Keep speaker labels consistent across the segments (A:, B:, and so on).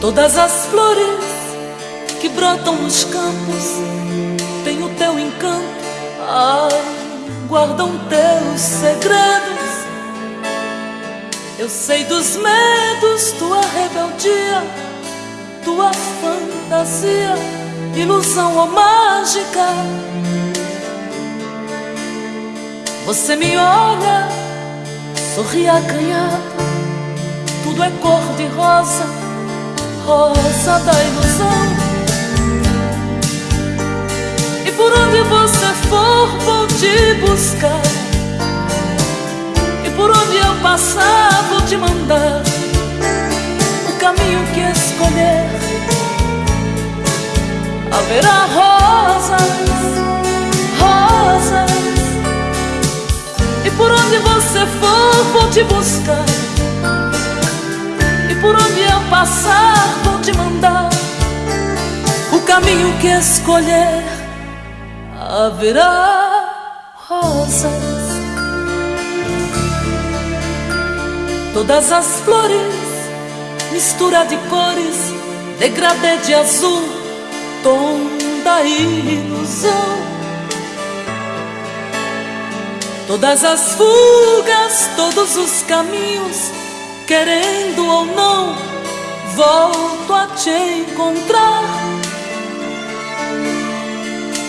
A: Todas as flores que brotam nos campos têm o teu encanto, ai, guardam teus segredos. Eu sei dos medos, tua rebeldia, tua fantasia, ilusão ou mágica. Você me olha, sorri acanhado, tudo é cor de rosa rosa da ilusão. E por onde você for, vou te buscar. Haverá rosas, rosas. E por onde você for, vou te buscar. E por onde eu passar, vou te mandar o caminho que escolher. Haverá rosas, todas as flores, mistura de cores, degradê de azul, tom da ilusão. Todas as fugas, todos os caminhos, querendo ou não volto a te encontrar.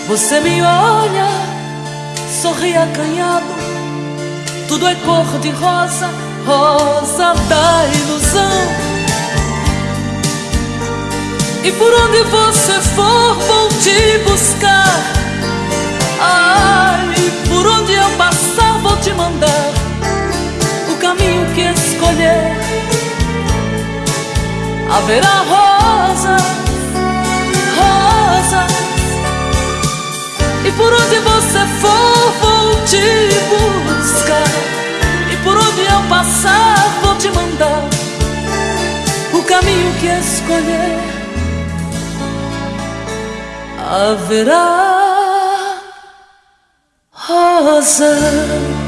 A: Você me olha, sorri acanhado, tudo é cor de rosa, rosa da ilusão. E por onde você for, vou te buscar. Ai, por onde eu passar, vou te mandar o caminho que escolher haverá rosas, rosas. E por onde você for, vou te buscar. E por onde eu passar, vou te mandar o caminho que escolher. Haverá rosas.